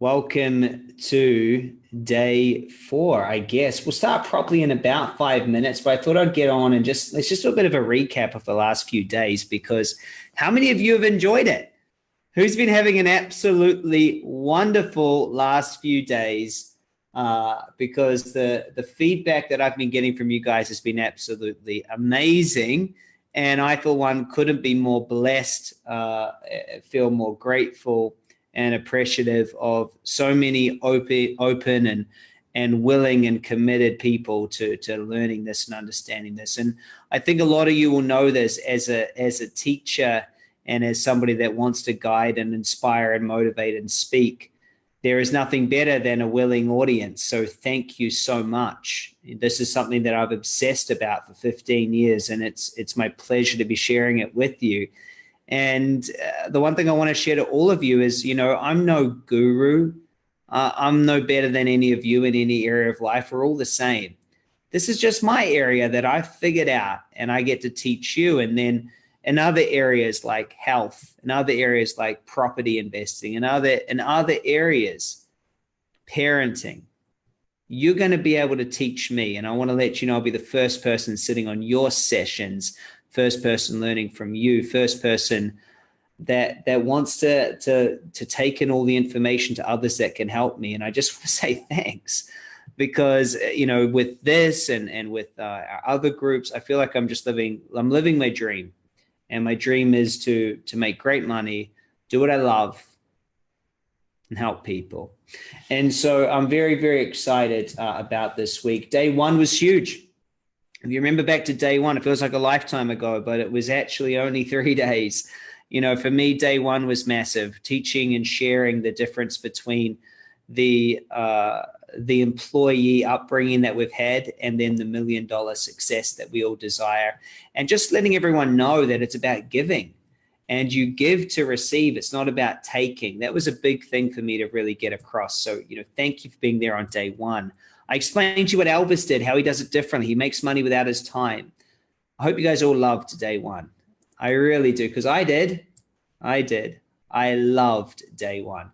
Welcome to day four, I guess. We'll start properly in about five minutes, but I thought I'd get on and just, let's just do a bit of a recap of the last few days because how many of you have enjoyed it? Who's been having an absolutely wonderful last few days? Uh, because the, the feedback that I've been getting from you guys has been absolutely amazing. And I, for one, couldn't be more blessed, uh, feel more grateful and appreciative of so many open, open and and willing and committed people to to learning this and understanding this. And I think a lot of you will know this as a as a teacher and as somebody that wants to guide and inspire and motivate and speak. There is nothing better than a willing audience. So thank you so much. This is something that I've obsessed about for 15 years, and it's it's my pleasure to be sharing it with you. And uh, the one thing I want to share to all of you is, you know, I'm no guru. Uh, I'm no better than any of you in any area of life. We're all the same. This is just my area that I figured out and I get to teach you. And then in other areas like health, in other areas like property investing, in other, in other areas, parenting, you're going to be able to teach me. And I want to let you know I'll be the first person sitting on your sessions first person learning from you, first person that that wants to to to take in all the information to others that can help me. And I just want to say thanks because you know with this and and with uh, our other groups, I feel like I'm just living I'm living my dream, and my dream is to to make great money, do what I love, and help people. And so I'm very very excited uh, about this week. Day one was huge if you remember back to day one, it feels like a lifetime ago, but it was actually only three days. You know, for me, day one was massive, teaching and sharing the difference between the uh, the employee upbringing that we've had and then the million dollar success that we all desire. And just letting everyone know that it's about giving and you give to receive. It's not about taking. That was a big thing for me to really get across. So, you know, thank you for being there on day one. I explained to you what Elvis did, how he does it differently. He makes money without his time. I hope you guys all loved day one. I really do, because I did. I did. I loved day one.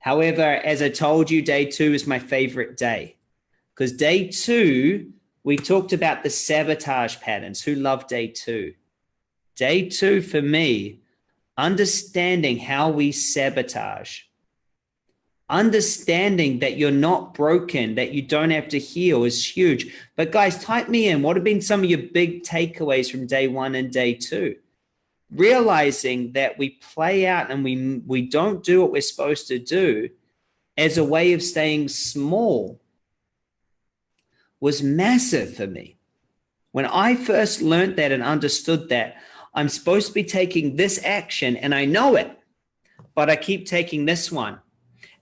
However, as I told you, day two is my favorite day because day two, we talked about the sabotage patterns. Who loved day two? Day two for me, understanding how we sabotage understanding that you're not broken, that you don't have to heal is huge. But guys, type me in. What have been some of your big takeaways from day one and day two? Realizing that we play out and we, we don't do what we're supposed to do as a way of staying small was massive for me. When I first learned that and understood that, I'm supposed to be taking this action and I know it, but I keep taking this one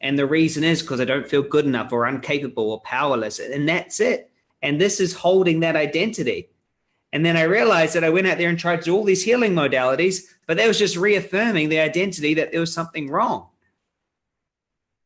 and the reason is because I don't feel good enough or incapable or powerless. And that's it. And this is holding that identity. And then I realized that I went out there and tried to do all these healing modalities, but that was just reaffirming the identity that there was something wrong.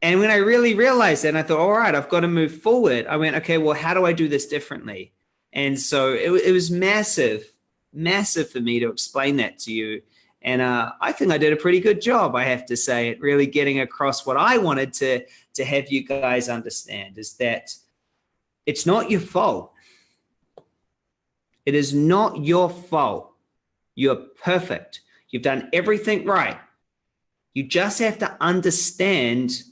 And when I really realized that, and I thought, all right, I've got to move forward. I went, okay, well, how do I do this differently? And so it, it was massive, massive for me to explain that to you and uh, I think I did a pretty good job, I have to say, at really getting across what I wanted to, to have you guys understand is that it's not your fault. It is not your fault. You're perfect. You've done everything right. You just have to understand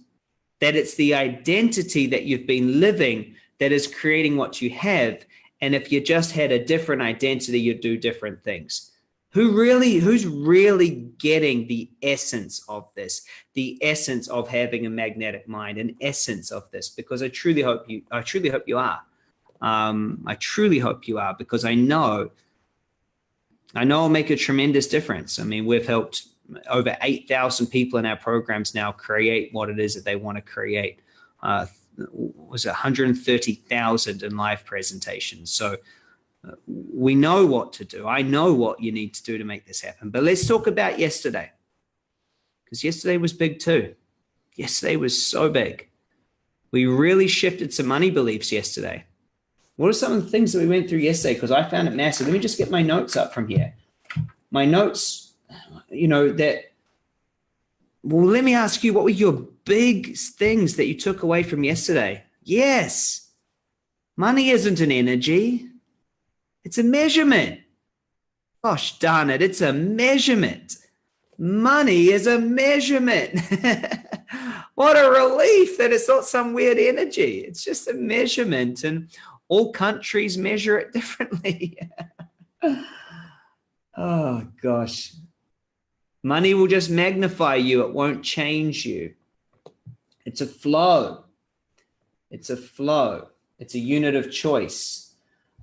that it's the identity that you've been living that is creating what you have. And if you just had a different identity, you'd do different things who really who's really getting the essence of this? The essence of having a magnetic mind an essence of this because i truly hope you i truly hope you are. Um, i truly hope you are because i know i know i'll make a tremendous difference. I mean we've helped over 8,000 people in our programs now create what it is that they want to create. Uh, was 130,000 in live presentations? So we know what to do. I know what you need to do to make this happen. But let's talk about yesterday. Because yesterday was big too. Yesterday was so big. We really shifted some money beliefs yesterday. What are some of the things that we went through yesterday? Because I found it massive. Let me just get my notes up from here. My notes, you know, that Well, let me ask you, what were your big things that you took away from yesterday? Yes. Money isn't an energy. It's a measurement. Gosh darn it, it's a measurement. Money is a measurement. what a relief that it's not some weird energy. It's just a measurement and all countries measure it differently. oh gosh. Money will just magnify you. It won't change you. It's a flow. It's a flow. It's a unit of choice.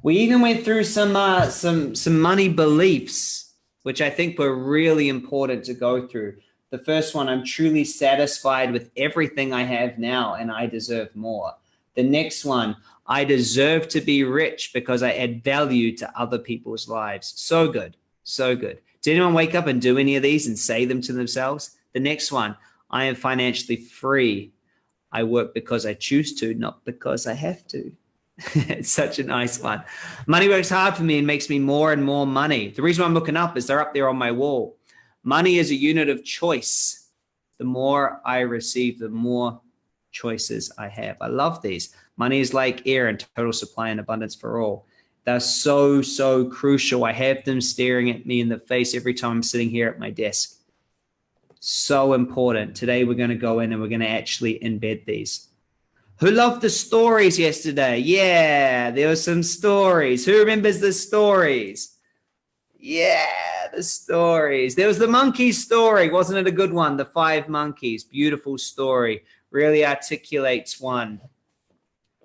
We even went through some uh, some some money beliefs, which I think were really important to go through. The first one, I'm truly satisfied with everything I have now and I deserve more. The next one, I deserve to be rich because I add value to other people's lives. So good. So good. Did anyone wake up and do any of these and say them to themselves? The next one, I am financially free. I work because I choose to, not because I have to. it's such a nice one. Money works hard for me and makes me more and more money. The reason I'm looking up is they're up there on my wall. Money is a unit of choice. The more I receive, the more choices I have. I love these. Money is like air and total supply and abundance for all. They're so, so crucial. I have them staring at me in the face every time I'm sitting here at my desk. So important. Today, we're going to go in and we're going to actually embed these. Who loved the stories yesterday? Yeah, there were some stories. Who remembers the stories? Yeah, the stories. There was the monkey story. Wasn't it a good one? The five monkeys. Beautiful story. Really articulates one.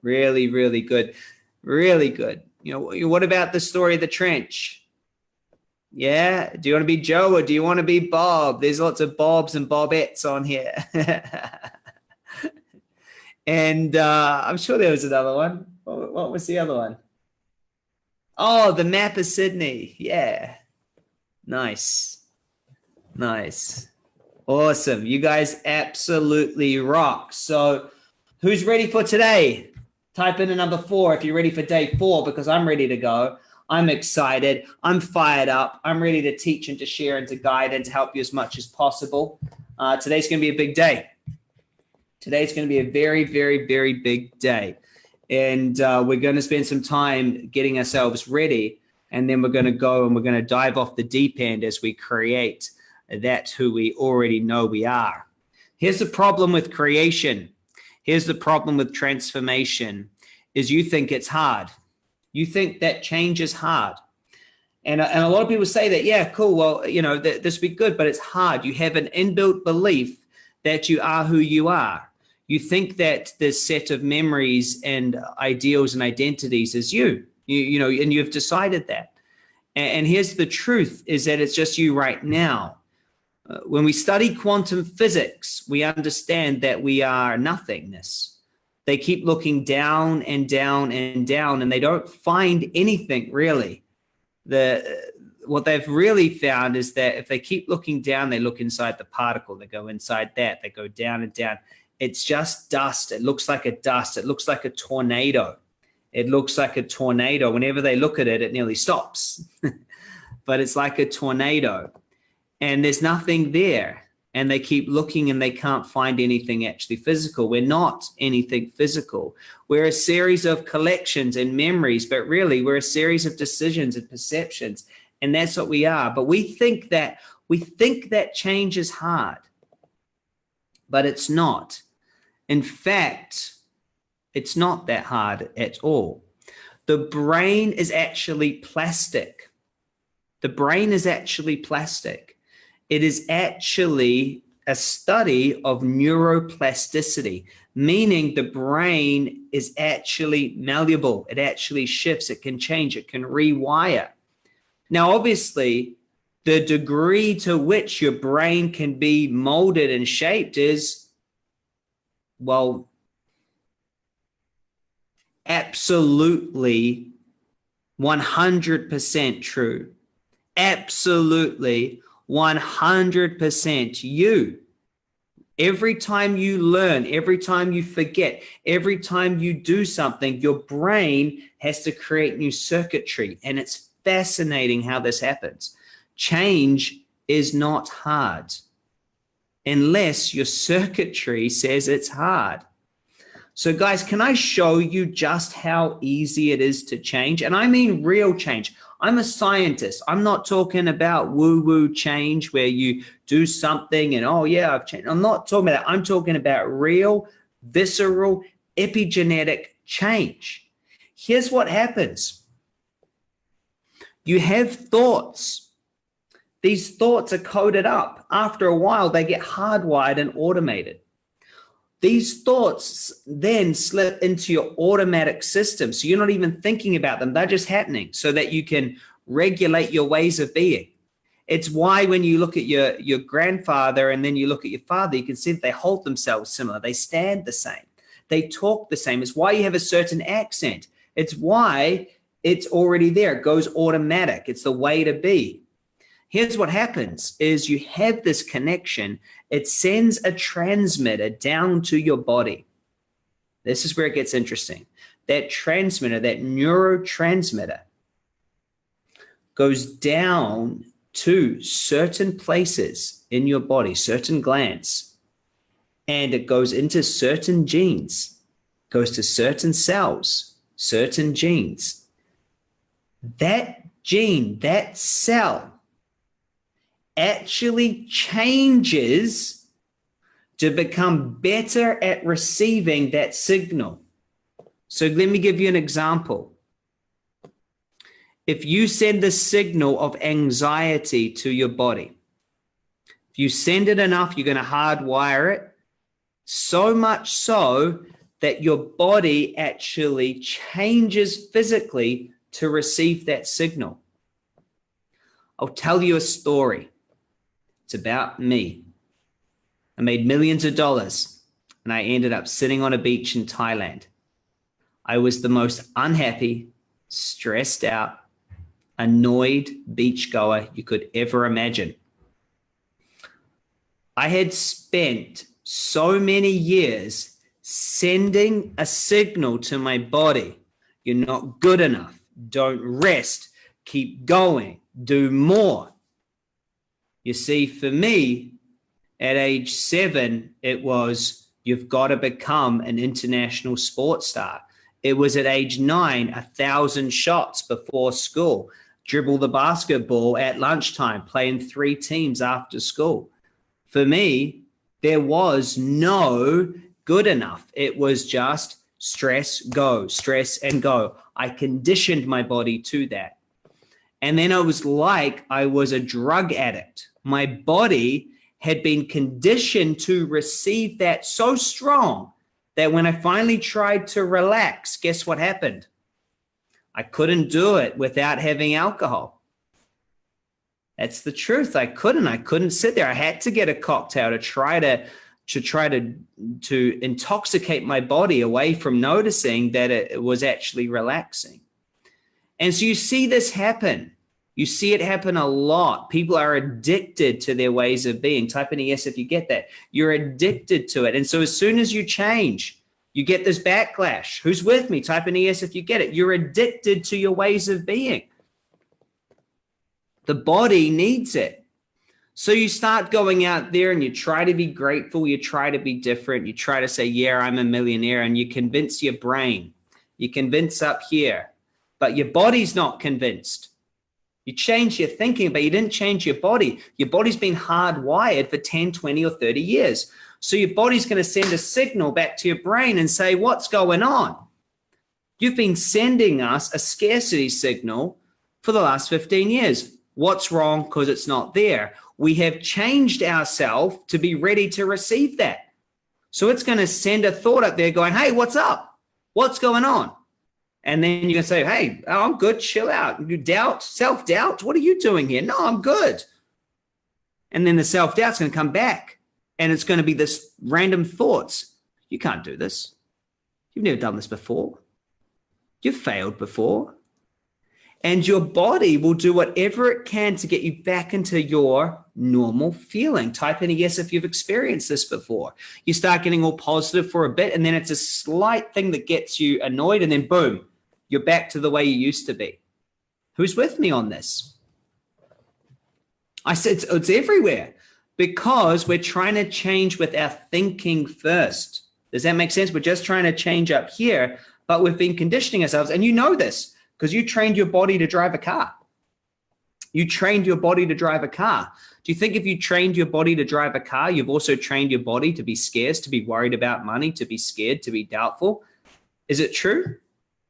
Really, really good. Really good. You know, what about the story of the trench? Yeah. Do you want to be Joe or do you want to be Bob? There's lots of Bobs and Bobettes on here. and uh, I'm sure there was another one. What was the other one? Oh, the map of Sydney. Yeah. Nice. Nice. Awesome. You guys absolutely rock. So who's ready for today? Type in a number four if you're ready for day four, because I'm ready to go. I'm excited. I'm fired up. I'm ready to teach and to share and to guide and to help you as much as possible. Uh, today's going to be a big day. Today's going to be a very, very, very big day. And uh, we're going to spend some time getting ourselves ready. And then we're going to go and we're going to dive off the deep end as we create that who we already know we are. Here's the problem with creation. Here's the problem with transformation is you think it's hard. You think that change is hard. And, and a lot of people say that, yeah, cool. Well, you know, th this would be good, but it's hard. You have an inbuilt belief that you are who you are. You think that this set of memories and ideals and identities is you, you, you know, and you've decided that. And, and here's the truth is that it's just you right now. Uh, when we study quantum physics, we understand that we are nothingness. They keep looking down and down and down, and they don't find anything really. The what they've really found is that if they keep looking down, they look inside the particle. They go inside that. They go down and down. It's just dust. It looks like a dust. It looks like a tornado. It looks like a tornado. Whenever they look at it, it nearly stops. but it's like a tornado and there's nothing there and they keep looking and they can't find anything actually physical. We're not anything physical. We're a series of collections and memories, but really we're a series of decisions and perceptions. And that's what we are. But we think that we think that change is hard, but it's not. In fact, it's not that hard at all. The brain is actually plastic. The brain is actually plastic it is actually a study of neuroplasticity, meaning the brain is actually malleable. It actually shifts, it can change, it can rewire. Now, obviously, the degree to which your brain can be molded and shaped is, well, absolutely 100% true. Absolutely 100% you. Every time you learn, every time you forget, every time you do something, your brain has to create new circuitry. And it's fascinating how this happens. Change is not hard. Unless your circuitry says it's hard. So guys, can I show you just how easy it is to change? And I mean real change. I'm a scientist. I'm not talking about woo-woo change where you do something and, oh yeah, I've changed. I'm not talking about that. I'm talking about real, visceral, epigenetic change. Here's what happens. You have thoughts. These thoughts are coded up. After a while, they get hardwired and automated. These thoughts then slip into your automatic system. So you're not even thinking about them. They're just happening so that you can regulate your ways of being. It's why when you look at your, your grandfather and then you look at your father, you can see that they hold themselves similar. They stand the same. They talk the same. It's why you have a certain accent. It's why it's already there. It goes automatic. It's the way to be. Here's what happens is you have this connection. It sends a transmitter down to your body. This is where it gets interesting. That transmitter, that neurotransmitter goes down to certain places in your body, certain glands, and it goes into certain genes, goes to certain cells, certain genes. That gene, that cell actually changes to become better at receiving that signal. So let me give you an example. If you send the signal of anxiety to your body, if you send it enough, you're going to hardwire it so much so that your body actually changes physically to receive that signal. I'll tell you a story. It's about me. I made millions of dollars and I ended up sitting on a beach in Thailand. I was the most unhappy, stressed out, annoyed beachgoer you could ever imagine. I had spent so many years sending a signal to my body. You're not good enough. Don't rest. Keep going. Do more. You see, for me, at age seven, it was you've got to become an international sports star. It was at age nine, a thousand shots before school, dribble the basketball at lunchtime, playing three teams after school. For me, there was no good enough. It was just stress, go, stress and go. I conditioned my body to that. And then it was like I was a drug addict my body had been conditioned to receive that so strong that when I finally tried to relax, guess what happened? I couldn't do it without having alcohol. That's the truth. I couldn't. I couldn't sit there. I had to get a cocktail to try to to try to to intoxicate my body away from noticing that it, was actually relaxing. And so you see this happen you see it happen a lot. People are addicted to their ways of being. Type in a yes if you get that. You're addicted to it. And so as soon as you change, you get this backlash. Who's with me? Type in a yes if you get it. You're addicted to your ways of being. The body needs it. So you start going out there and you try to be grateful. You try to be different. You try to say, yeah, I'm a millionaire. And you convince your brain. You convince up here. But your body's not convinced. You changed your thinking, but you didn't change your body. Your body's been hardwired for 10, 20, or 30 years. So your body's going to send a signal back to your brain and say, what's going on? You've been sending us a scarcity signal for the last 15 years. What's wrong? Because it's not there. We have changed ourselves to be ready to receive that. So it's going to send a thought up there going, hey, what's up? What's going on? And then you can say, hey, I'm good, chill out. You doubt, self-doubt, what are you doing here? No, I'm good. And then the self-doubt's going to come back and it's going to be this random thoughts. You can't do this. You've never done this before. You've failed before. And your body will do whatever it can to get you back into your normal feeling. Type in a yes if you've experienced this before. You start getting all positive for a bit, and then it's a slight thing that gets you annoyed, and then boom, you're back to the way you used to be. Who's with me on this? I said it's, it's everywhere. Because we're trying to change with our thinking first. Does that make sense? We're just trying to change up here, but we've been conditioning ourselves. And you know this because you trained your body to drive a car. You trained your body to drive a car. Do you think if you trained your body to drive a car, you've also trained your body to be scarce, to be worried about money, to be scared, to be doubtful? Is it true?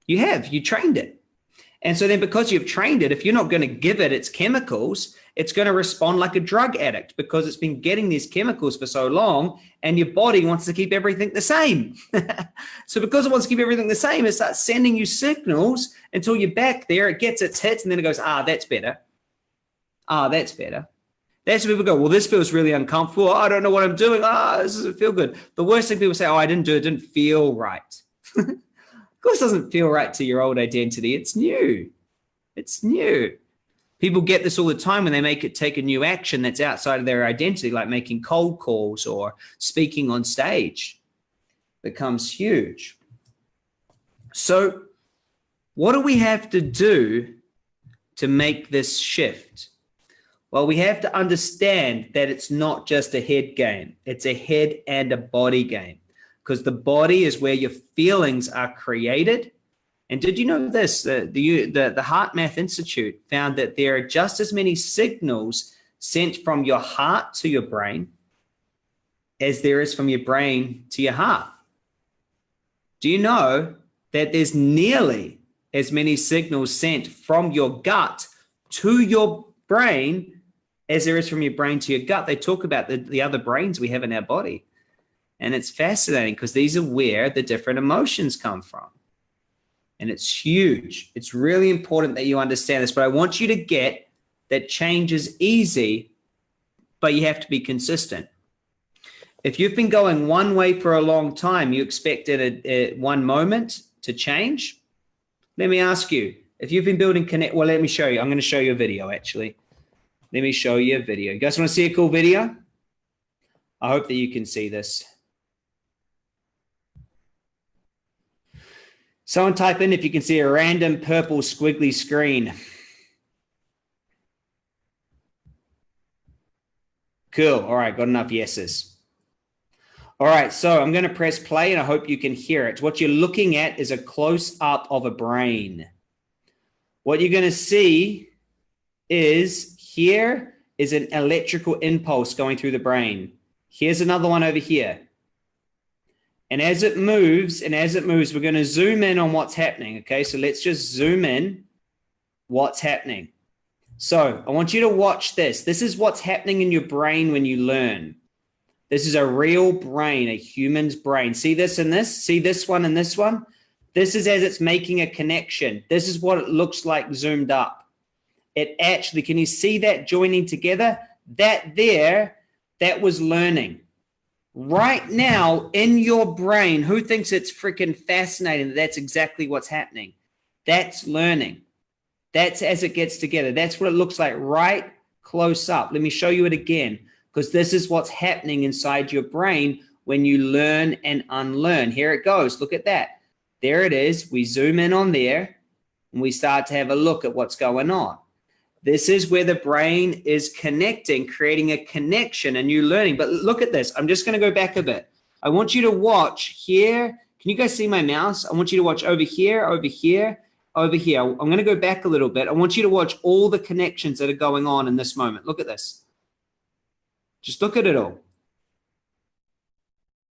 You have, you trained it. And so then because you've trained it, if you're not going to give it its chemicals, it's going to respond like a drug addict because it's been getting these chemicals for so long and your body wants to keep everything the same. so because it wants to keep everything the same, it starts sending you signals until you're back there, it gets its hits and then it goes, ah, that's better. Ah, that's better. That's when people go, well, this feels really uncomfortable. Oh, I don't know what I'm doing. Ah, oh, this doesn't feel good. The worst thing people say, oh, I didn't do it. It didn't feel right. course, doesn't feel right to your old identity. It's new. It's new. People get this all the time when they make it take a new action that's outside of their identity, like making cold calls or speaking on stage becomes huge. So what do we have to do to make this shift? Well, we have to understand that it's not just a head game. It's a head and a body game because the body is where your feelings are created. And did you know this? The, the, the, the HeartMath Institute found that there are just as many signals sent from your heart to your brain as there is from your brain to your heart. Do you know that there's nearly as many signals sent from your gut to your brain as there is from your brain to your gut. They talk about the, the other brains we have in our body. And it's fascinating because these are where the different emotions come from. And it's huge. It's really important that you understand this, but I want you to get that change is easy, but you have to be consistent. If you've been going one way for a long time, you expect a, a, one moment to change. Let me ask you, if you've been building connect, well, let me show you. I'm going to show you a video actually. Let me show you a video. You guys want to see a cool video? I hope that you can see this. Someone type in if you can see a random purple squiggly screen. Cool. All right, got enough yeses. All right, so I'm going to press play and I hope you can hear it. What you're looking at is a close up of a brain. What you're going to see is here is an electrical impulse going through the brain. Here's another one over here. And as it moves, and as it moves, we're going to zoom in on what's happening. Okay, so let's just zoom in what's happening. So I want you to watch this. This is what's happening in your brain when you learn. This is a real brain, a human's brain. See this and this? See this one and this one? This is as it's making a connection. This is what it looks like zoomed up it actually, can you see that joining together? That there, that was learning. Right now in your brain, who thinks it's freaking fascinating that that's exactly what's happening? That's learning. That's as it gets together. That's what it looks like right close up. Let me show you it again, because this is what's happening inside your brain when you learn and unlearn. Here it goes. Look at that. There it is. We zoom in on there and we start to have a look at what's going on. This is where the brain is connecting, creating a connection, a new learning. But look at this. I'm just going to go back a bit. I want you to watch here. Can you guys see my mouse? I want you to watch over here, over here, over here. I'm going to go back a little bit. I want you to watch all the connections that are going on in this moment. Look at this. Just look at it all.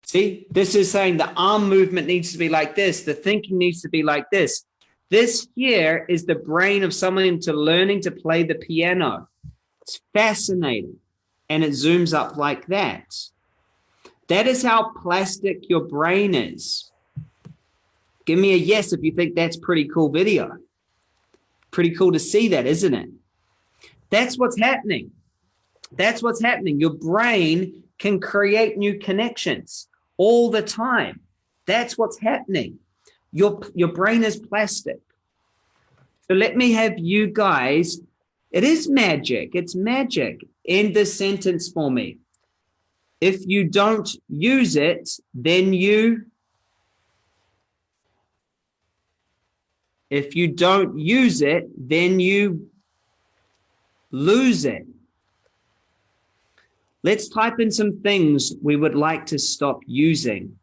See, this is saying the arm movement needs to be like this. The thinking needs to be like this. This here is the brain of someone into learning to play the piano. It's fascinating. And it zooms up like that. That is how plastic your brain is. Give me a yes if you think that's pretty cool video. Pretty cool to see that, isn't it? That's what's happening. That's what's happening. Your brain can create new connections all the time. That's what's happening. Your, your brain is plastic. So let me have you guys, it is magic, it's magic. End this sentence for me. If you don't use it, then you, if you don't use it, then you lose it. Let's type in some things we would like to stop using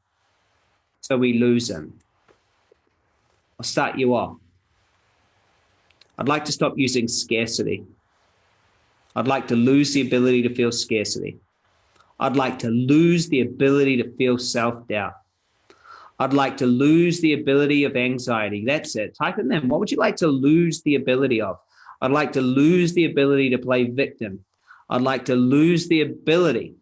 so we lose them. I'll start you off. I'd like to stop using scarcity. I'd like to lose the ability to feel scarcity. I'd like to lose the ability to feel self-doubt. I'd like to lose the ability of anxiety. That's it. Type in them. What would you like to lose the ability of? I'd like to lose the ability to play victim. I'd like to lose the ability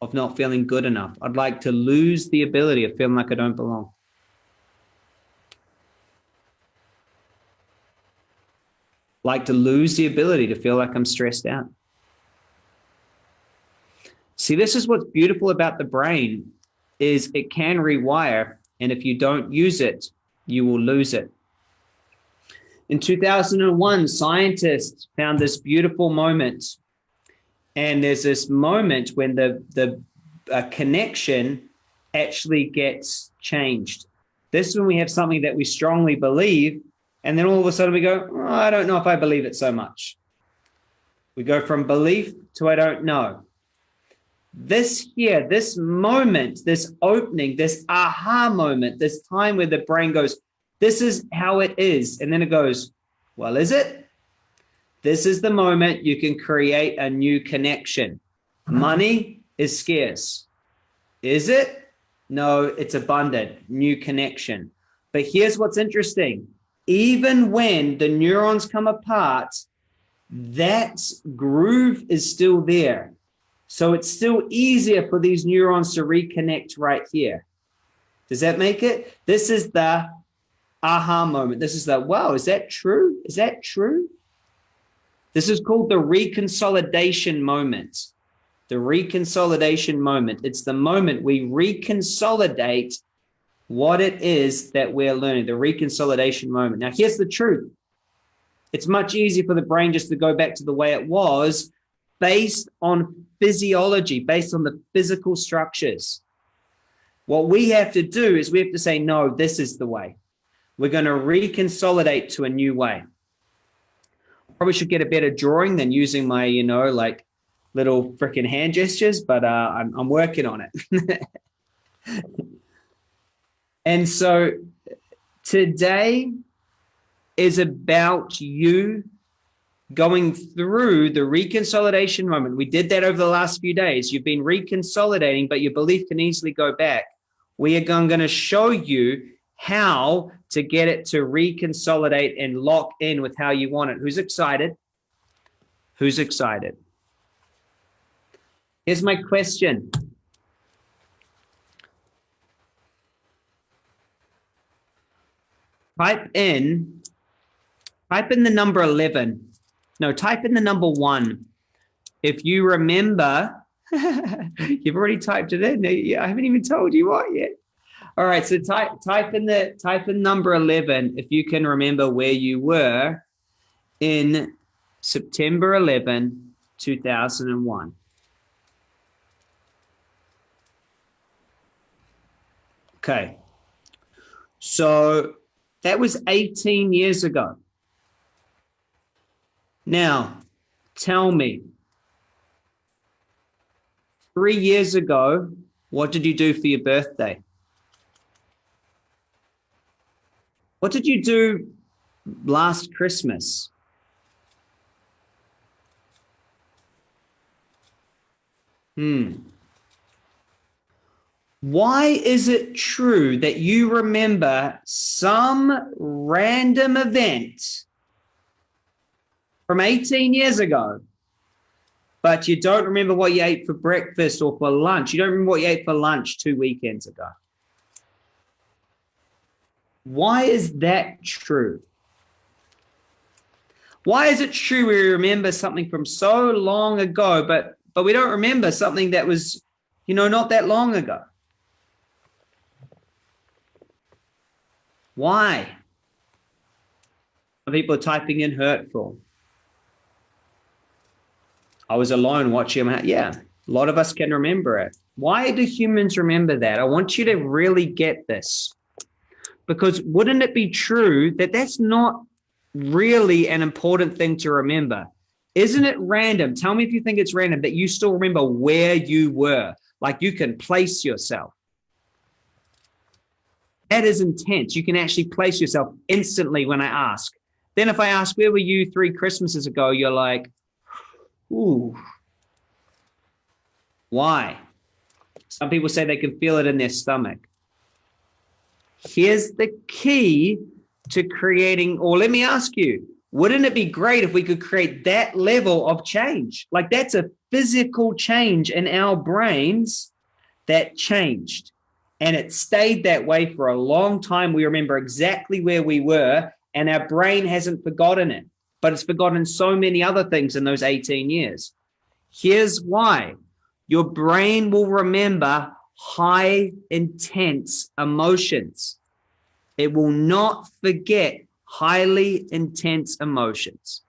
of not feeling good enough. I'd like to lose the ability of feeling like I don't belong. Like to lose the ability to feel like I'm stressed out. See, this is what's beautiful about the brain is it can rewire. And if you don't use it, you will lose it. In 2001, scientists found this beautiful moment. And there's this moment when the, the uh, connection actually gets changed. This is when we have something that we strongly believe and then all of a sudden we go, oh, I don't know if I believe it so much. We go from belief to I don't know. This here, this moment, this opening, this aha moment, this time where the brain goes, this is how it is. And then it goes, well, is it? This is the moment you can create a new connection. Money is scarce. Is it? No, it's abundant, new connection. But here's what's interesting even when the neurons come apart, that groove is still there. So it's still easier for these neurons to reconnect right here. Does that make it? This is the aha moment. This is the, wow, is that true? Is that true? This is called the reconsolidation moment. The reconsolidation moment. It's the moment we reconsolidate what it is that we're learning, the reconsolidation moment. Now, here's the truth. It's much easier for the brain just to go back to the way it was based on physiology, based on the physical structures. What we have to do is we have to say, no, this is the way. We're going to reconsolidate to a new way. Probably should get a better drawing than using my, you know, like little freaking hand gestures, but uh, I'm, I'm working on it. And so today is about you going through the reconsolidation moment. We did that over the last few days. You've been reconsolidating, but your belief can easily go back. We are going to show you how to get it to reconsolidate and lock in with how you want it. Who's excited? Who's excited? Here's my question. Type in, type in the number 11. No, type in the number one. If you remember, you've already typed it in. I haven't even told you what yet. All right, so type type in the type in number 11 if you can remember where you were in September 11, 2001. Okay. So that was 18 years ago. Now, tell me, three years ago, what did you do for your birthday? What did you do last Christmas? Hmm. Why is it true that you remember some random event from 18 years ago, but you don't remember what you ate for breakfast or for lunch? You don't remember what you ate for lunch two weekends ago. Why is that true? Why is it true we remember something from so long ago, but but we don't remember something that was, you know, not that long ago? Why? People are typing in hurtful. I was alone watching him. Yeah, a lot of us can remember it. Why do humans remember that? I want you to really get this. Because wouldn't it be true that that's not really an important thing to remember? Isn't it random? Tell me if you think it's random that you still remember where you were. Like you can place yourself. That is intense. You can actually place yourself instantly when I ask. Then if I ask, where were you three Christmases ago? You're like, ooh, why? Some people say they can feel it in their stomach. Here's the key to creating, or let me ask you, wouldn't it be great if we could create that level of change? Like that's a physical change in our brains that changed. And it stayed that way for a long time. We remember exactly where we were and our brain hasn't forgotten it, but it's forgotten so many other things in those 18 years. Here's why. Your brain will remember high intense emotions. It will not forget highly intense emotions.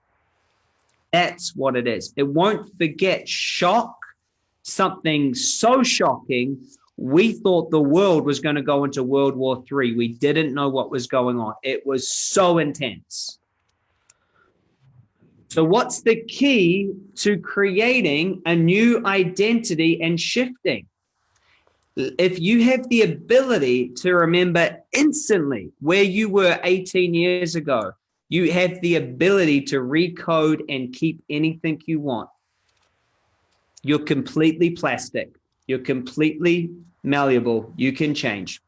That's what it is. It won't forget shock, something so shocking. We thought the world was going to go into World War III. We didn't know what was going on. It was so intense. So, what's the key to creating a new identity and shifting? if you have the ability to remember instantly where you were 18 years ago, you have the ability to recode and keep anything you want. You're completely plastic. You're completely malleable. You can change.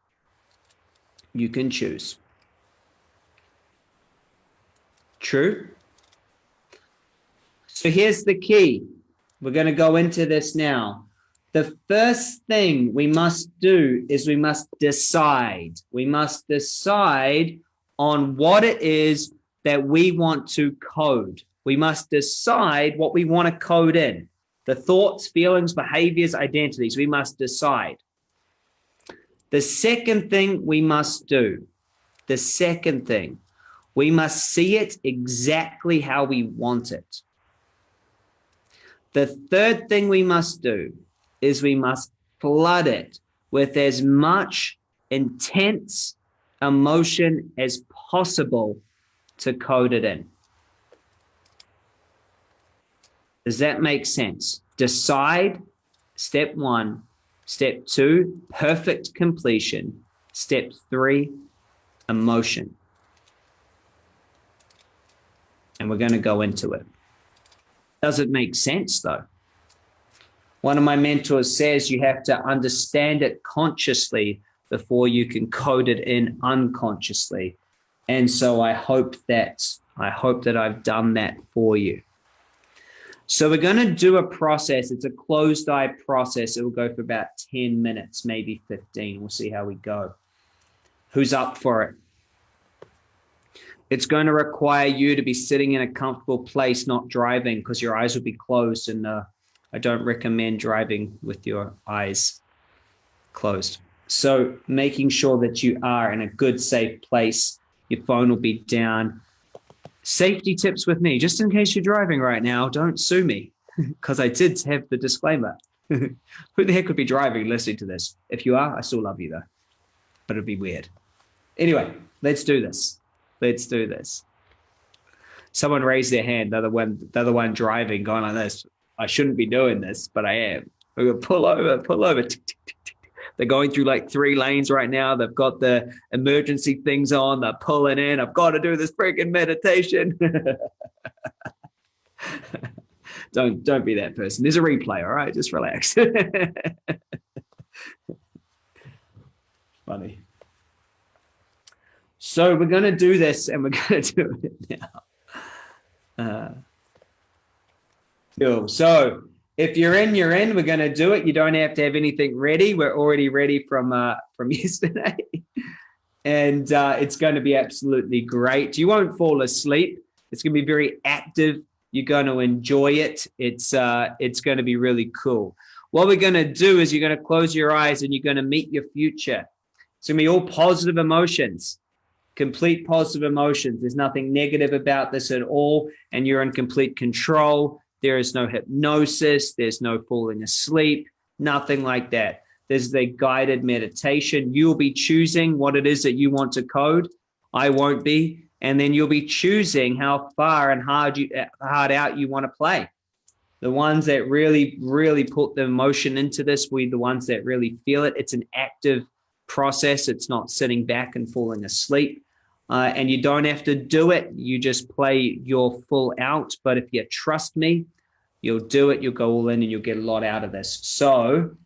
You can choose. True? So here's the key. We're going to go into this now the first thing we must do is we must decide. We must decide on what it is that we want to code. We must decide what we want to code in. The thoughts, feelings, behaviors, identities, we must decide. The second thing we must do, the second thing, we must see it exactly how we want it. The third thing we must do is we must flood it with as much intense emotion as possible to code it in. Does that make sense? Decide, step one. Step two, perfect completion. Step three, emotion. And we're going to go into it. Does it make sense though? One of my mentors says you have to understand it consciously before you can code it in unconsciously. And so I hope that I hope that I've done that for you. So we're going to do a process. It's a closed eye process. It will go for about 10 minutes, maybe 15. We'll see how we go. Who's up for it? It's going to require you to be sitting in a comfortable place, not driving, because your eyes will be closed and uh, I don't recommend driving with your eyes closed. So making sure that you are in a good, safe place. Your phone will be down. Safety tips with me, just in case you're driving right now, don't sue me because I did have the disclaimer. Who the heck could be driving listening to this? If you are, I still love you though, but it'd be weird. Anyway, let's do this. Let's do this. Someone raised their hand, the other one, the other one driving, going like this. I shouldn't be doing this, but I am. I'm gonna pull over, pull over. They're going through like three lanes right now. They've got the emergency things on. They're pulling in. I've got to do this freaking meditation. don't don't be that person. There's a replay. All right, just relax. Funny. So we're going to do this, and we're going to do it now. Uh, Cool. So if you're in, you're in. We're going to do it. You don't have to have anything ready. We're already ready from uh, from yesterday, and uh, it's going to be absolutely great. You won't fall asleep. It's going to be very active. You're going to enjoy it. It's uh, it's going to be really cool. What we're going to do is you're going to close your eyes and you're going to meet your future. It's going to be all positive emotions complete positive emotions. There's nothing negative about this at all. And you're in complete control. There is no hypnosis. There's no falling asleep, nothing like that. There's the guided meditation. You'll be choosing what it is that you want to code. I won't be. and then you'll be choosing how far and hard you hard out you want to play. The ones that really, really put the emotion into this, we the ones that really feel it. It's an active process. It's not sitting back and falling asleep. Uh, and you don't have to do it. You just play your full out. But if you trust me, you'll do it. You'll go all in and you'll get a lot out of this. So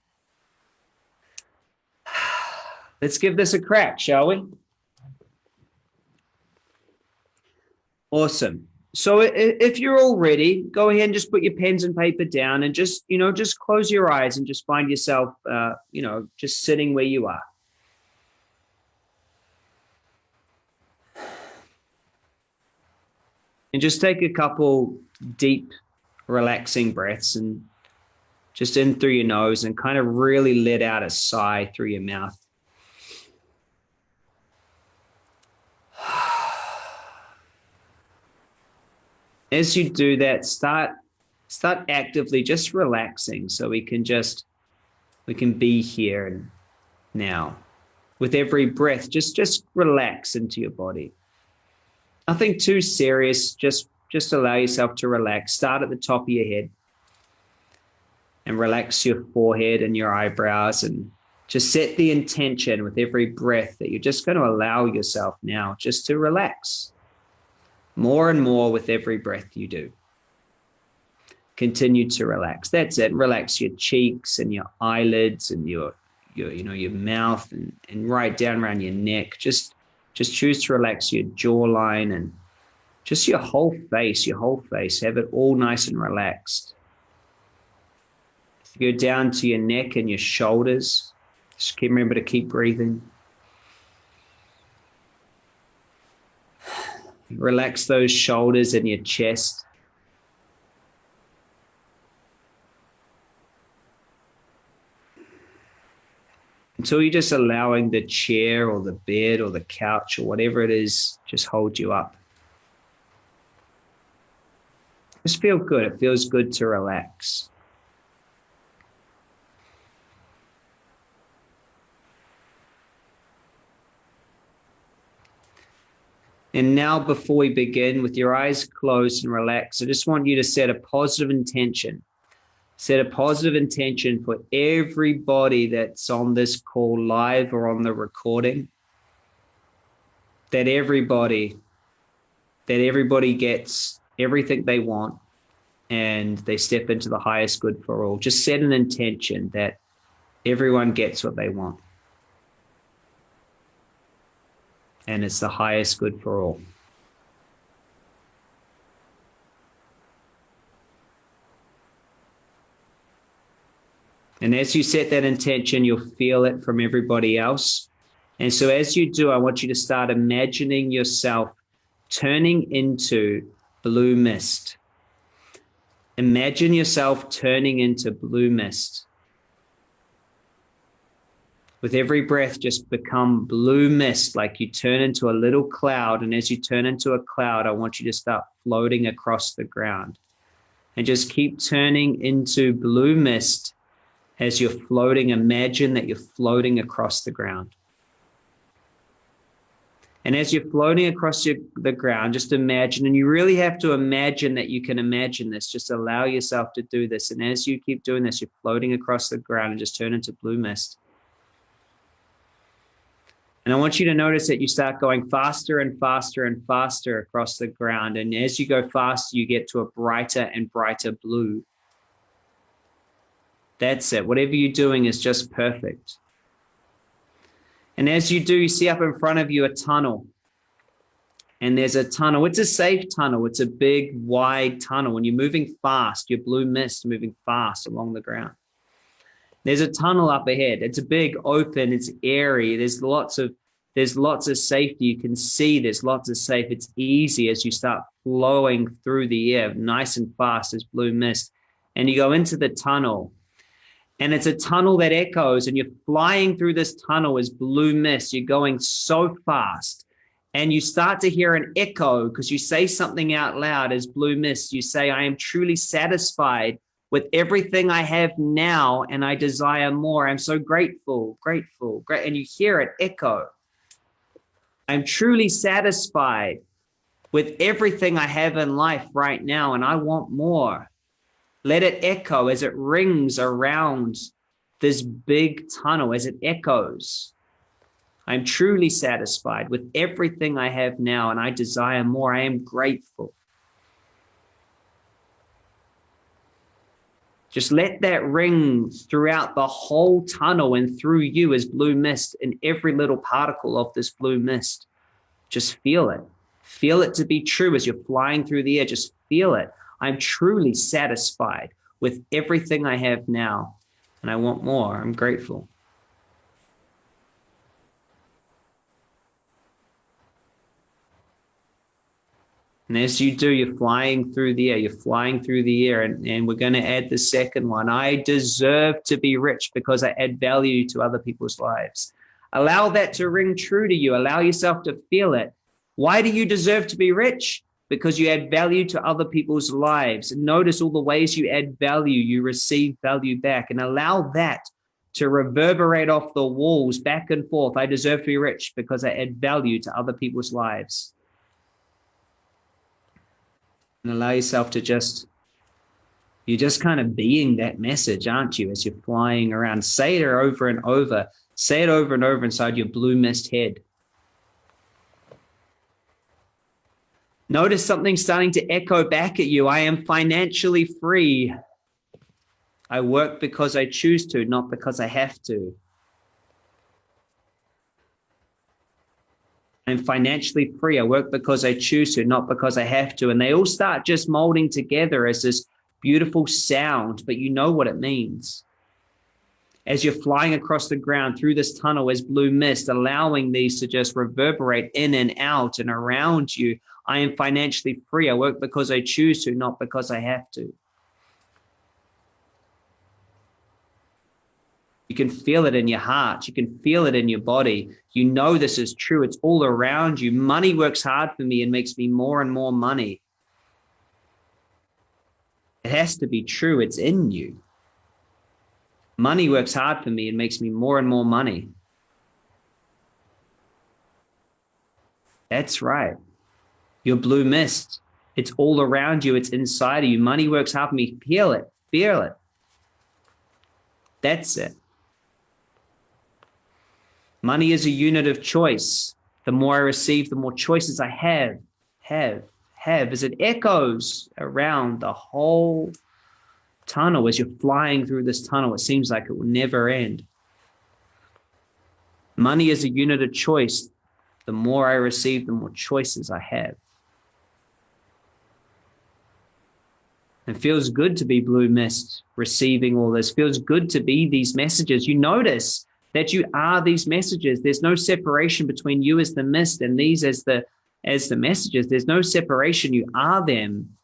let's give this a crack, shall we? Awesome. So if you're all ready, go ahead and just put your pens and paper down and just, you know, just close your eyes and just find yourself, uh, you know, just sitting where you are. And just take a couple deep, relaxing breaths and just in through your nose and kind of really let out a sigh through your mouth. as you do that, start start actively just relaxing so we can just we can be here and now with every breath just just relax into your body nothing too serious just just allow yourself to relax start at the top of your head and relax your forehead and your eyebrows and just set the intention with every breath that you're just going to allow yourself now just to relax more and more with every breath you do. Continue to relax. That's it. Relax your cheeks and your eyelids and your, your you know, your mouth and, and right down around your neck. Just, just choose to relax your jawline and just your whole face, your whole face. Have it all nice and relaxed. Go down to your neck and your shoulders. Just remember to keep breathing. Relax those shoulders and your chest. Until you're just allowing the chair or the bed or the couch or whatever it is, just hold you up. Just feel good. It feels good to relax. And now, before we begin, with your eyes closed and relaxed, I just want you to set a positive intention. Set a positive intention for everybody that's on this call live or on the recording. That everybody, that everybody gets everything they want and they step into the highest good for all. Just set an intention that everyone gets what they want. and it's the highest good for all. And as you set that intention, you'll feel it from everybody else. And so as you do, I want you to start imagining yourself turning into blue mist. Imagine yourself turning into blue mist with every breath, just become blue mist, like you turn into a little cloud. And as you turn into a cloud, I want you to start floating across the ground. And just keep turning into blue mist as you're floating. Imagine that you're floating across the ground. And as you're floating across your, the ground, just imagine, and you really have to imagine that you can imagine this. Just allow yourself to do this. And as you keep doing this, you're floating across the ground and just turn into blue mist. And I want you to notice that you start going faster and faster and faster across the ground. And as you go faster, you get to a brighter and brighter blue. That's it. Whatever you're doing is just perfect. And as you do, you see up in front of you a tunnel. And there's a tunnel. It's a safe tunnel. It's a big, wide tunnel. When you're moving fast, your blue mist moving fast along the ground. There's a tunnel up ahead. It's a big open, it's airy. There's lots of there's lots of safety. You can see there's lots of safe. It's easy as you start flowing through the air, nice and fast as blue mist. And you go into the tunnel. And it's a tunnel that echoes, and you're flying through this tunnel as blue mist. You're going so fast. And you start to hear an echo because you say something out loud as blue mist. You say, I am truly satisfied with everything I have now and I desire more. I'm so grateful, grateful, great. And you hear it echo. I'm truly satisfied with everything I have in life right now, and I want more. Let it echo as it rings around this big tunnel, as it echoes. I'm truly satisfied with everything I have now, and I desire more. I am grateful. Just let that ring throughout the whole tunnel and through you as blue mist in every little particle of this blue mist. Just feel it. Feel it to be true as you're flying through the air. Just feel it. I'm truly satisfied with everything I have now, and I want more. I'm grateful. And as you do, you're flying through the air, you're flying through the air. And, and we're going to add the second one. I deserve to be rich because I add value to other people's lives. Allow that to ring true to you. Allow yourself to feel it. Why do you deserve to be rich? Because you add value to other people's lives. Notice all the ways you add value, you receive value back, and allow that to reverberate off the walls back and forth. I deserve to be rich because I add value to other people's lives. And allow yourself to just, you're just kind of being that message, aren't you? As you're flying around, say it over and over, say it over and over inside your blue mist head. Notice something starting to echo back at you. I am financially free. I work because I choose to, not because I have to. I'm financially free. I work because I choose to, not because I have to. And they all start just molding together as this beautiful sound, but you know what it means. As you're flying across the ground through this tunnel as blue mist, allowing these to just reverberate in and out and around you, I am financially free. I work because I choose to, not because I have to. You can feel it in your heart. You can feel it in your body. You know this is true. It's all around you. Money works hard for me and makes me more and more money. It has to be true. It's in you. Money works hard for me and makes me more and more money. That's right. Your blue mist. It's all around you. It's inside of you. Money works hard for me. Feel it. Feel it. That's it. Money is a unit of choice. The more I receive, the more choices I have, have, have, as it echoes around the whole tunnel. As you're flying through this tunnel, it seems like it will never end. Money is a unit of choice. The more I receive, the more choices I have. It feels good to be blue mist receiving all this. Feels good to be these messages. You notice that you are these messages. There's no separation between you as the mist and these as the as the messages. There's no separation. You are them.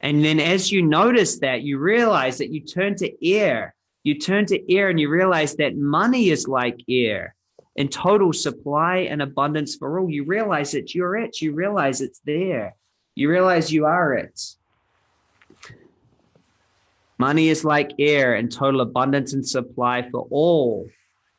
And then as you notice that, you realize that you turn to air. You turn to air and you realize that money is like air in total supply and abundance for all. You realize that you're it. You realize it's there. You realize you are it. Money is like air and total abundance and supply for all.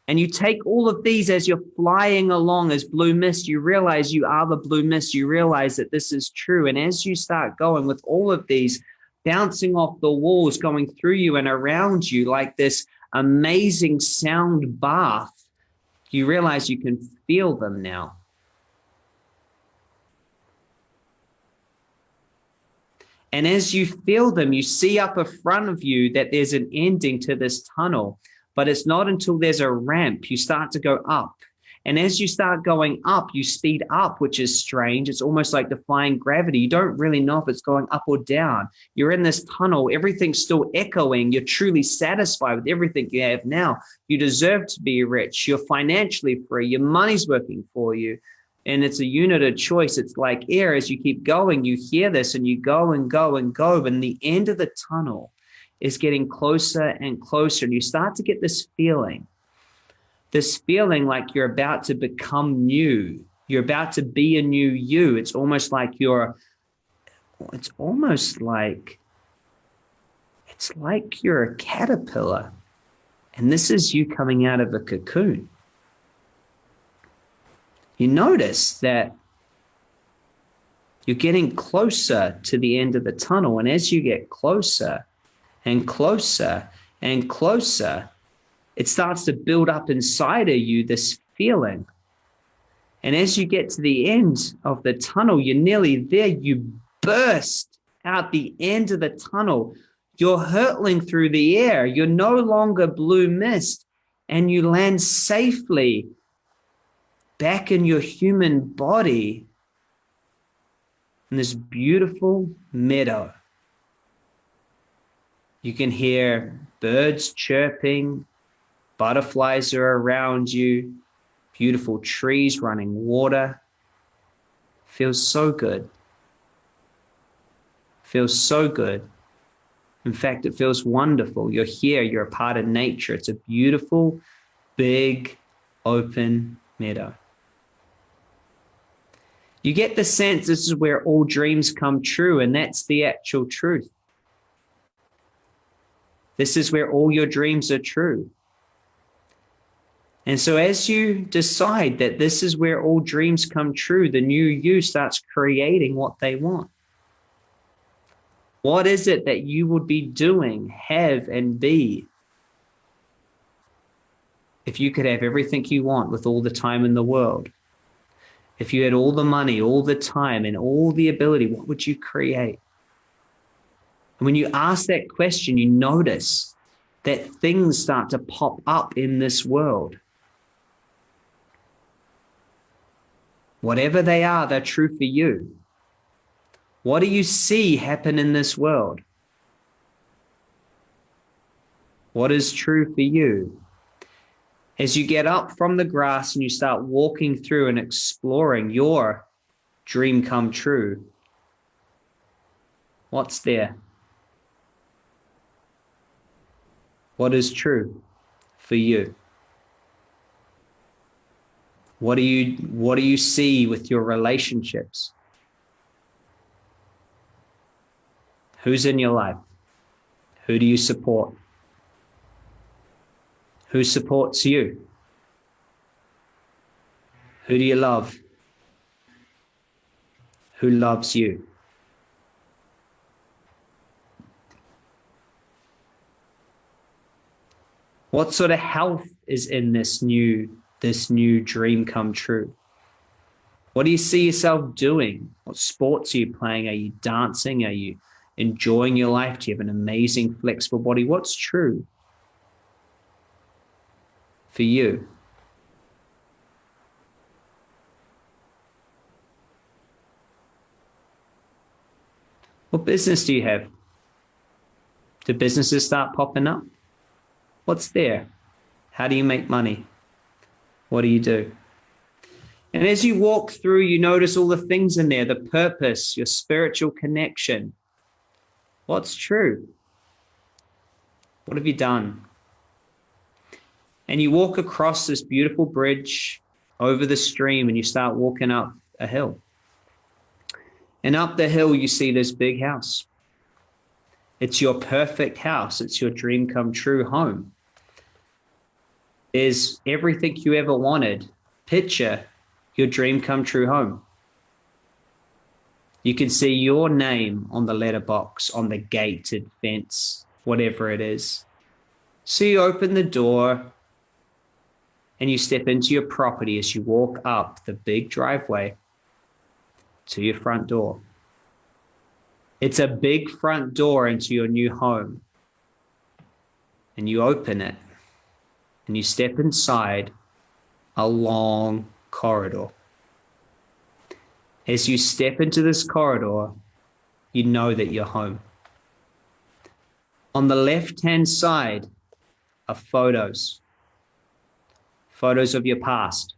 And you take all of these as you're flying along as blue mist, you realize you are the blue mist. You realize that this is true. And as you start going with all of these bouncing off the walls, going through you and around you like this amazing sound bath, you realize you can feel them now. And as you feel them, you see up in front of you that there's an ending to this tunnel, but it's not until there's a ramp, you start to go up. And as you start going up, you speed up, which is strange. It's almost like defying gravity. You don't really know if it's going up or down. You're in this tunnel, everything's still echoing. You're truly satisfied with everything you have now. You deserve to be rich. You're financially free. Your money's working for you and it's a unit of choice. It's like air. As you keep going, you hear this and you go and go and go. And the end of the tunnel is getting closer and closer. And you start to get this feeling, this feeling like you're about to become new. You're about to be a new you. It's almost like you're, it's almost like, it's like you're a caterpillar. And this is you coming out of a cocoon you notice that You're getting closer to the end of the tunnel. And as you get closer and closer and closer, it starts to build up inside of you this feeling. And as you get to the end of the tunnel, you're nearly there, you burst out the end of the tunnel. You're hurtling through the air. You're no longer blue mist, and you land safely back in your human body in this beautiful meadow. You can hear birds chirping, butterflies are around you, beautiful trees running water. Feels so good. Feels so good. In fact, it feels wonderful. You're here, you're a part of nature. It's a beautiful, big, open meadow. You get the sense this is where all dreams come true, and that's the actual truth. This is where all your dreams are true. And so, as you decide that this is where all dreams come true, the new you starts creating what they want. What is it that you would be doing, have, and be if you could have everything you want with all the time in the world? If you had all the money, all the time, and all the ability, what would you create? And when you ask that question, you notice that things start to pop up in this world. Whatever they are, they're true for you. What do you see happen in this world? What is true for you? As you get up from the grass and you start walking through and exploring your dream come true, what's there? What is true for you? What do you what do you see with your relationships? Who's in your life? Who do you support? Who supports you? Who do you love? Who loves you? What sort of health is in this new this new dream come true? What do you see yourself doing? What sports are you playing? Are you dancing? Are you enjoying your life? Do you have an amazing flexible body? What's true? For you. What business do you have? Do businesses start popping up? What's there? How do you make money? What do you do? And as you walk through, you notice all the things in there the purpose, your spiritual connection. What's true? What have you done? And you walk across this beautiful bridge over the stream and you start walking up a hill. And up the hill, you see this big house. It's your perfect house. It's your dream come true home. There's everything you ever wanted. Picture your dream come true home. You can see your name on the letterbox, on the gated fence, whatever it is. So you open the door and you step into your property as you walk up the big driveway to your front door. It's a big front door into your new home. And you open it and you step inside a long corridor. As you step into this corridor, you know that you're home. On the left hand side are photos photos of your past.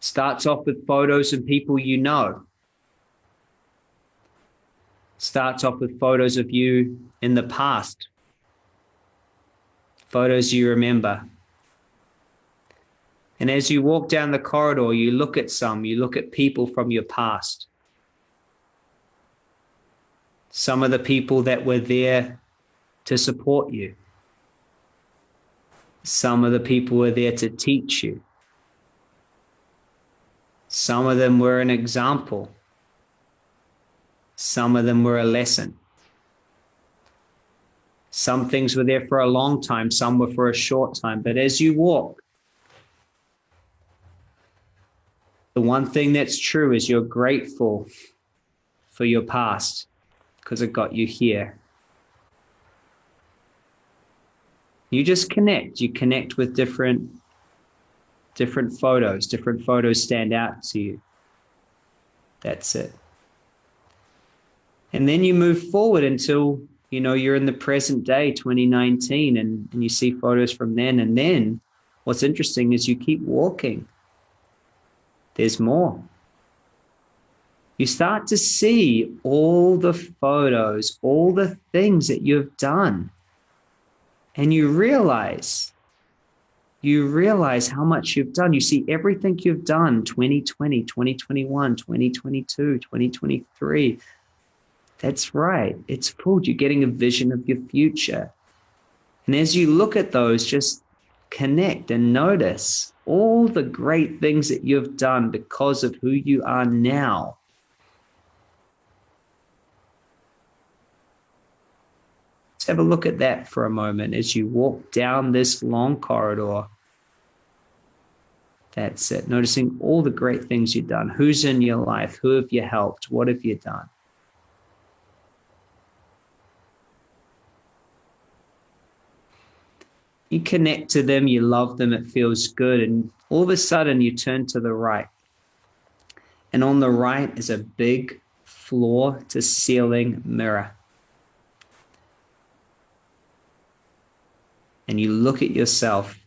Starts off with photos of people you know. Starts off with photos of you in the past. Photos you remember. And as you walk down the corridor, you look at some, you look at people from your past. Some of the people that were there to support you. Some of the people were there to teach you. Some of them were an example. Some of them were a lesson. Some things were there for a long time, some were for a short time. But as you walk, the one thing that's true is you're grateful for your past because it got you here. You just connect. You connect with different different photos. Different photos stand out to you. That's it. And then you move forward until you know you're in the present day 2019 and, and you see photos from then and then what's interesting is you keep walking there's more you start to see all the photos all the things that you've done and you realize you realize how much you've done you see everything you've done 2020 2021 2022 2023 that's right. It's called you're getting a vision of your future. And as you look at those, just connect and notice all the great things that you've done because of who you are now. Let's have a look at that for a moment as you walk down this long corridor. That's it. Noticing all the great things you've done. Who's in your life? Who have you helped? What have you done? you connect to them, you love them, it feels good. And all of a sudden, you turn to the right. And on the right is a big floor to ceiling mirror. And you look at yourself.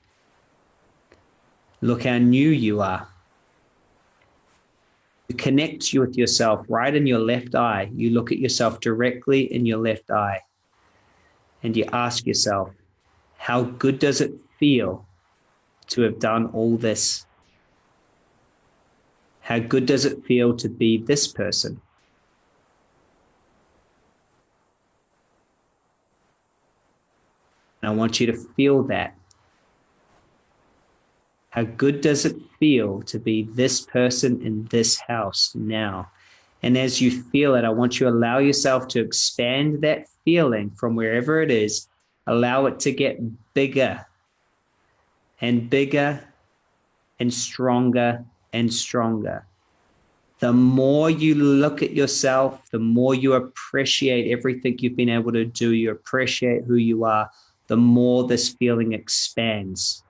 Look how new you are. You connect you with yourself right in your left eye. You look at yourself directly in your left eye. And you ask yourself, how good does it feel to have done all this? How good does it feel to be this person? And I want you to feel that. How good does it feel to be this person in this house now? And as you feel it, I want you to allow yourself to expand that feeling from wherever it is Allow it to get bigger and bigger and stronger and stronger. The more you look at yourself, the more you appreciate everything you've been able to do, you appreciate who you are, the more this feeling expands.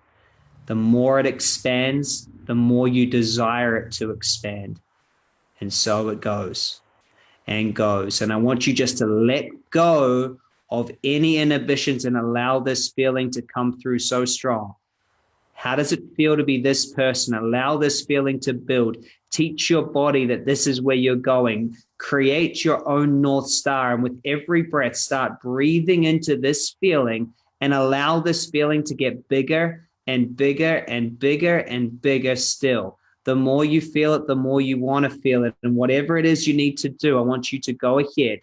The more it expands, the more you desire it to expand. And so it goes and goes. And I want you just to let go of any inhibitions and allow this feeling to come through so strong. How does it feel to be this person? Allow this feeling to build. Teach your body that this is where you're going. Create your own North Star. And with every breath, start breathing into this feeling and allow this feeling to get bigger and bigger and bigger and bigger still. The more you feel it, the more you want to feel it. And whatever it is you need to do, I want you to go ahead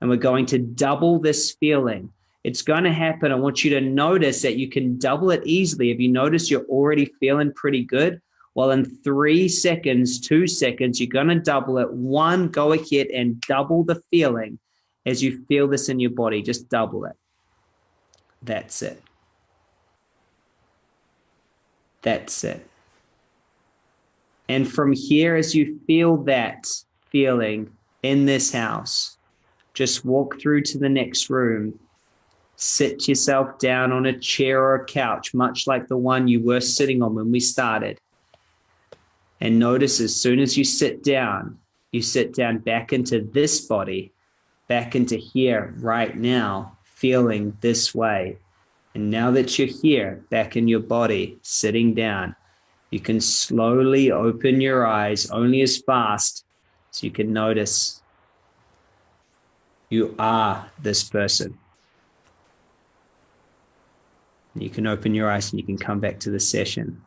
and we're going to double this feeling. It's going to happen. I want you to notice that you can double it easily. If you notice you're already feeling pretty good, well, in three seconds, two seconds, you're going to double it. One, go ahead and double the feeling as you feel this in your body. Just double it. That's it. That's it. And from here, as you feel that feeling in this house, just walk through to the next room, sit yourself down on a chair or a couch, much like the one you were sitting on when we started. And notice as soon as you sit down, you sit down back into this body, back into here right now, feeling this way. And now that you're here, back in your body, sitting down, you can slowly open your eyes only as fast as you can notice you are this person. You can open your eyes and you can come back to the session.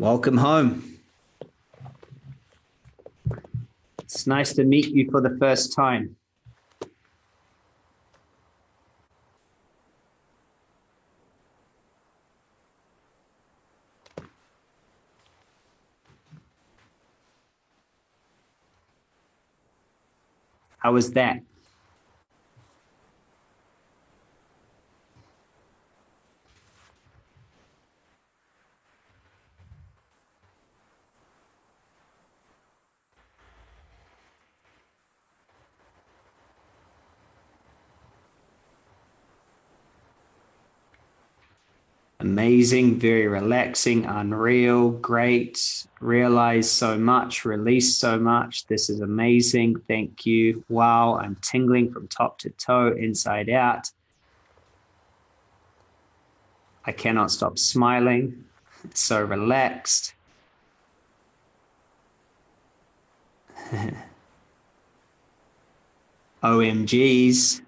Welcome home. It's nice to meet you for the first time. How was that? Amazing, very relaxing, unreal, great, realize so much, release so much. This is amazing. Thank you. Wow, I'm tingling from top to toe, inside out. I cannot stop smiling. so relaxed. OMGs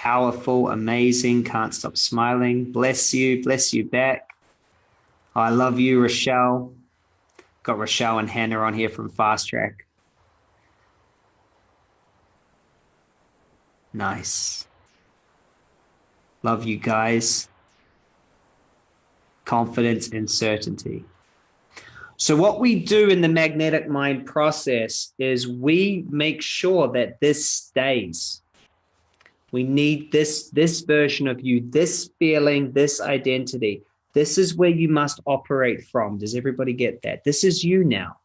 powerful, amazing, can't stop smiling. Bless you, bless you back. I love you, Rochelle. Got Rochelle and Hannah on here from Fast Track. Nice. Love you guys. Confidence and certainty. So what we do in the magnetic mind process is we make sure that this stays. We need this, this version of you, this feeling, this identity. This is where you must operate from. Does everybody get that? This is you now.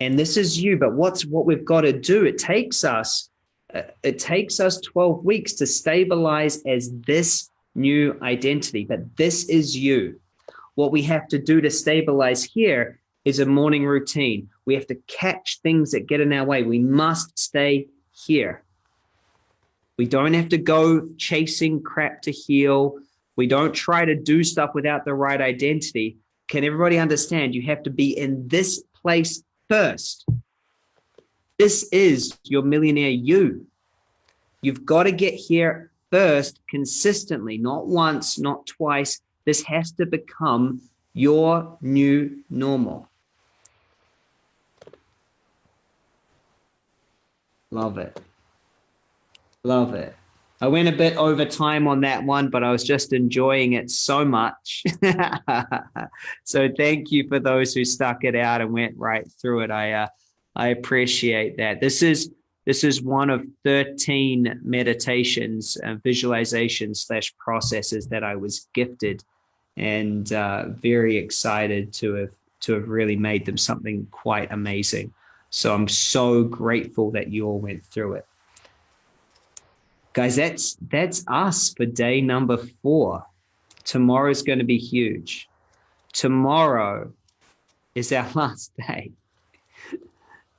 And this is you, but what's what we've got to do? It takes us, uh, it takes us 12 weeks to stabilize as this new identity, but this is you. What we have to do to stabilize here is a morning routine. We have to catch things that get in our way. We must stay here. We don't have to go chasing crap to heal. We don't try to do stuff without the right identity. Can everybody understand? You have to be in this place first. This is your millionaire you. You've got to get here first consistently, not once, not twice. This has to become your new normal. Love it. Love it. I went a bit over time on that one, but I was just enjoying it so much. so thank you for those who stuck it out and went right through it. I uh, I appreciate that. This is this is one of 13 meditations, uh, visualizations slash processes that I was gifted and uh, very excited to have to have really made them something quite amazing. So I'm so grateful that you all went through it guys that's that's us for day number four. Tomorrow's going to be huge. Tomorrow is our last day.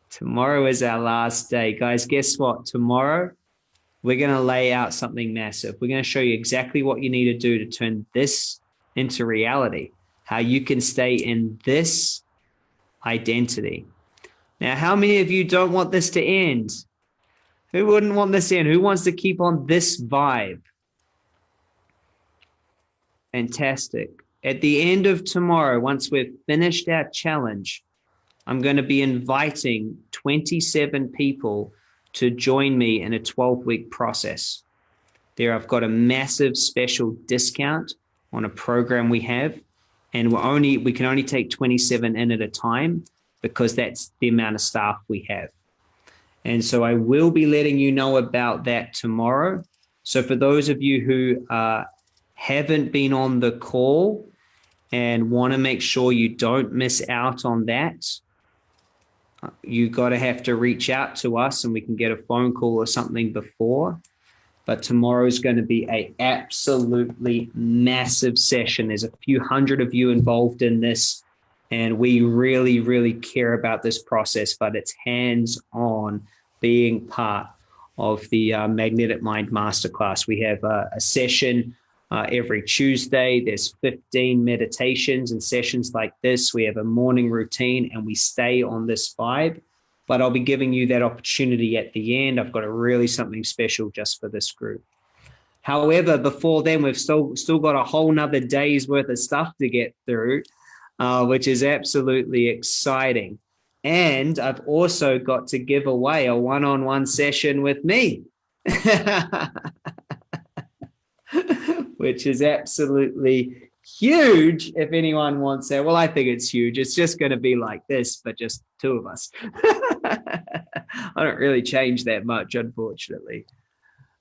Tomorrow is our last day. Guys guess what? Tomorrow we're going to lay out something massive. We're going to show you exactly what you need to do to turn this into reality how you can stay in this identity. Now how many of you don't want this to end who wouldn't want this in? Who wants to keep on this vibe? Fantastic. At the end of tomorrow, once we've finished our challenge, I'm going to be inviting 27 people to join me in a 12 week process. There, I've got a massive special discount on a program we have, and we're only we can only take 27 in at a time because that's the amount of staff we have. And so I will be letting you know about that tomorrow. So for those of you who uh, haven't been on the call and want to make sure you don't miss out on that, uh, you got to have to reach out to us and we can get a phone call or something before. But tomorrow is going to be a absolutely massive session. There's a few hundred of you involved in this and we really, really care about this process, but it's hands-on being part of the uh, Magnetic Mind Masterclass. We have uh, a session uh, every Tuesday. There's 15 meditations and sessions like this. We have a morning routine and we stay on this vibe. But I'll be giving you that opportunity at the end. I've got a really something special just for this group. However, before then, we've still still got a whole nother day's worth of stuff to get through, uh, which is absolutely exciting. And I've also got to give away a one-on-one session with me, which is absolutely huge if anyone wants that. Well, I think it's huge. It's just going to be like this, but just two of us. I don't really change that much, unfortunately.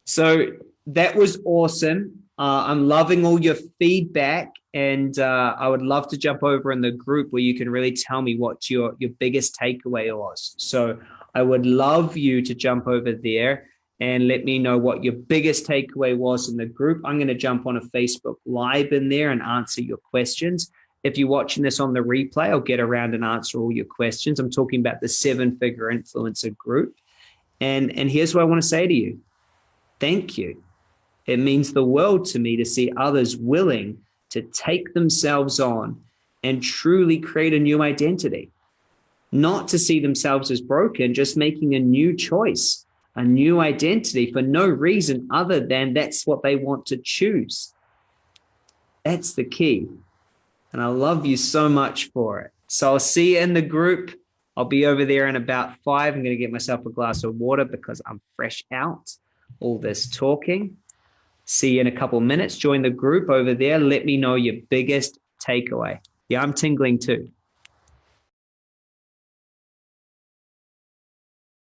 So that was awesome. Uh, I'm loving all your feedback, and uh, I would love to jump over in the group where you can really tell me what your your biggest takeaway was. So I would love you to jump over there and let me know what your biggest takeaway was in the group. I'm going to jump on a Facebook live in there and answer your questions. If you're watching this on the replay, I'll get around and answer all your questions. I'm talking about the seven figure influencer group. And, and here's what I want to say to you. Thank you. It means the world to me to see others willing to take themselves on and truly create a new identity. Not to see themselves as broken, just making a new choice a new identity for no reason other than that's what they want to choose. That's the key. And I love you so much for it. So I'll see you in the group. I'll be over there in about five. I'm going to get myself a glass of water because I'm fresh out all this talking. See you in a couple minutes. Join the group over there. Let me know your biggest takeaway. Yeah, I'm tingling too.